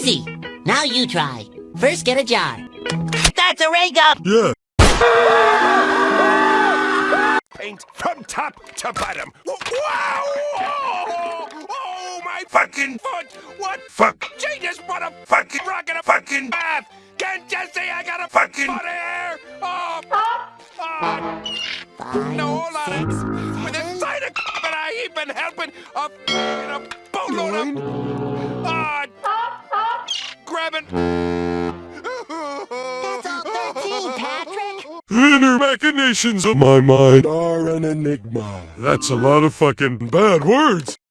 Easy. Now you try. First, get a jar. That's a ray gun! Yeah. Paint from top to bottom. Wow! Oh, oh my fucking foot! What? Fuck. Genius, what a fucking rocket a fucking bath! Can't you see I got a fucking foot here? Oh, oh. Five, No, hold on. six, With a seven. side of that I ain't been helping a in a boatload of ah, grabbing. That's all 13, Patrick. Inner machinations of my mind are an enigma. That's a lot of fucking bad words.